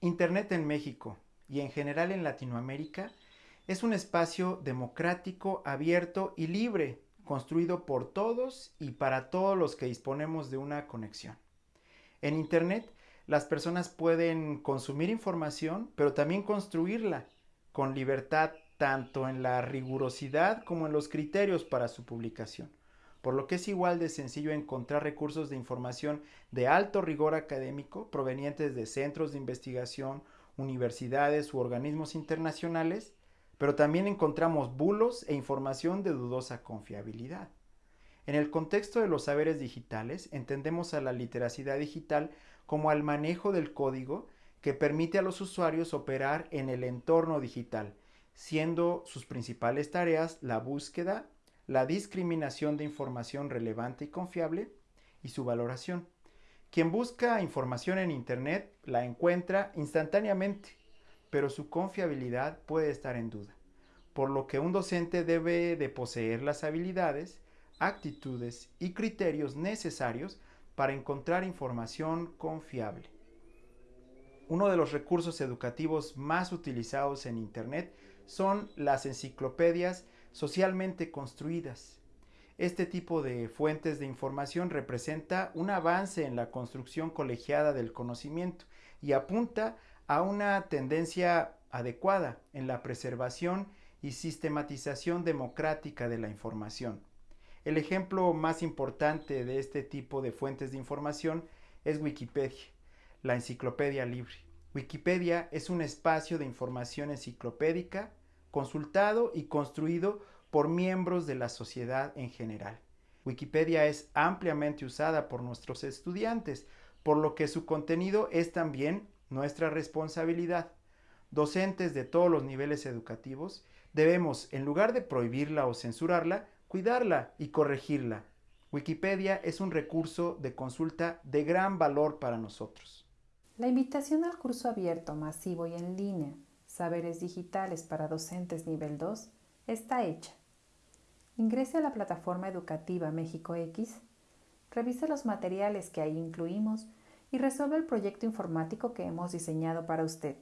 Internet en México y en general en Latinoamérica es un espacio democrático, abierto y libre, construido por todos y para todos los que disponemos de una conexión. En Internet, las personas pueden consumir información, pero también construirla con libertad tanto en la rigurosidad como en los criterios para su publicación, por lo que es igual de sencillo encontrar recursos de información de alto rigor académico provenientes de centros de investigación, universidades u organismos internacionales, pero también encontramos bulos e información de dudosa confiabilidad. En el contexto de los saberes digitales, entendemos a la literacidad digital como al manejo del código que permite a los usuarios operar en el entorno digital, siendo sus principales tareas la búsqueda, la discriminación de información relevante y confiable y su valoración. Quien busca información en Internet la encuentra instantáneamente, pero su confiabilidad puede estar en duda, por lo que un docente debe de poseer las habilidades, actitudes y criterios necesarios para encontrar información confiable. Uno de los recursos educativos más utilizados en Internet son las enciclopedias socialmente construidas. Este tipo de fuentes de información representa un avance en la construcción colegiada del conocimiento y apunta a una tendencia adecuada en la preservación y sistematización democrática de la información. El ejemplo más importante de este tipo de fuentes de información es Wikipedia, la enciclopedia libre. Wikipedia es un espacio de información enciclopédica consultado y construido por miembros de la sociedad en general. Wikipedia es ampliamente usada por nuestros estudiantes, por lo que su contenido es también nuestra responsabilidad. Docentes de todos los niveles educativos debemos, en lugar de prohibirla o censurarla, cuidarla y corregirla. Wikipedia es un recurso de consulta de gran valor para nosotros. La invitación al curso abierto, masivo y en línea, Saberes Digitales para Docentes Nivel 2, está hecha. Ingrese a la plataforma educativa México X, revise los materiales que ahí incluimos y resuelva el proyecto informático que hemos diseñado para usted.